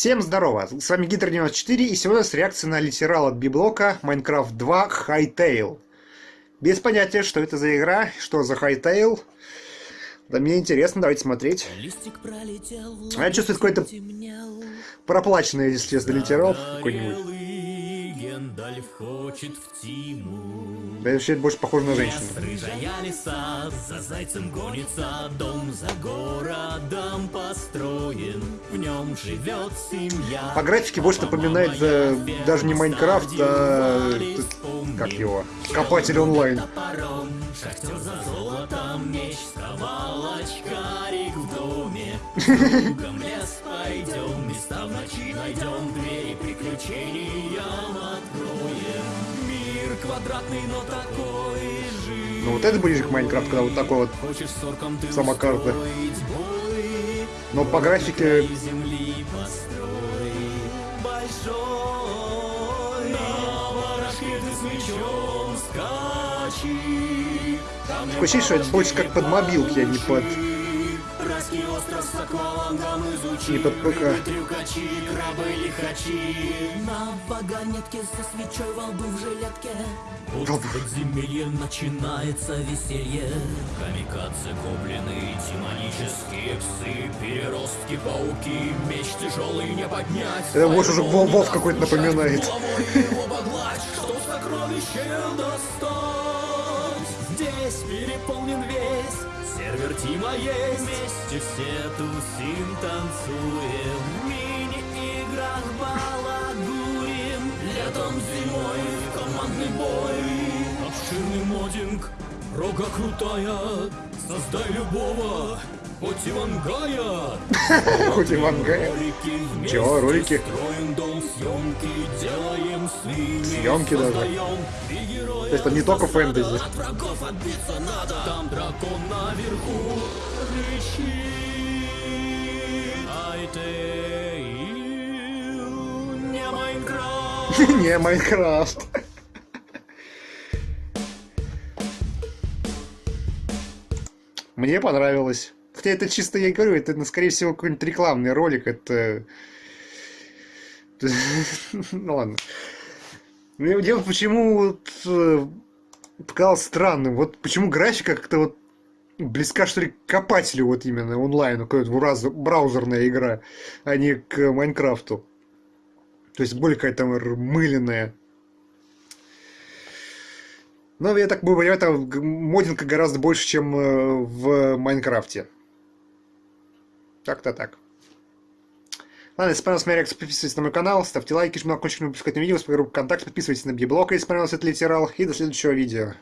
Всем здорово, с вами Гидр94 и сегодня с реакцией на литерал от Библока Minecraft 2 Hightail. Без понятия, что это за игра, что за Hightail. Да мне интересно, давайте смотреть. А я чувствую какой-то проплаченный, если честно, литерал какой-нибудь. хочет в тиму. Да вообще это больше похоже на женщину. Рыжая лиса за зайцем гонится, дом за городом построен, в нем живет семья. По графике больше напоминает э, даже не Майнкрафт, а как его, Копатель онлайн. Шахтер за золотом, меч, сковал очкарик в доме. Кругом лес пойдем, места в ночи найдем, двери приключениям откроем. Мир квадратный, но такой же. Ну вот это ближе к Майнкрафту, когда вот такой вот сама карта. Но по графике... Земли построй, большой, на барашке ты с мечом скачи. Такое ощущение, что это больше как под мобилки, а не под... Не под ПК. На вагонетке со свечой во лбу в жилетке. Вот в подземелье начинается веселье. Камикадзе, гоблины, демонические псы, переростки, пауки, меч тяжелый не поднять. Это больше уже Вов какой-то напоминает. Что сокровище достать? Здесь переполнен весь Сервер Тима есть Вместе все тусим, танцуем. В мини-играх балагурим. Летом, зимой командный бой. Обширный модинг, рога крутая. Создай любого Хоть Ивангая! Хоть Ивангая. Чего, ролики? Съемки даже. То есть это не только фэнтези. Там дракон наверху Не Майнкрафт. Не Майнкрафт. Мне понравилось. Хотя это чисто, я говорю, это, ну, скорее всего, какой-нибудь рекламный ролик. Это... Ну ладно. Мне дело, почему вот э, показалось странным. Вот почему графика как-то вот близка, что ли, к копателю вот именно онлайну, какая-то браузерная игра, а не к Майнкрафту. То есть более какая-то мыленная. Но я так понимаю, там модинка гораздо больше, чем э, в Майнкрафте. Как-то так. Ладно, если понравилась моя подписывайтесь на мой канал, ставьте лайки, жмите на колокольчик, не выпускать видео, с группу ВКонтакте, подписывайтесь на Библока, если понравился этот литерал, и до следующего видео.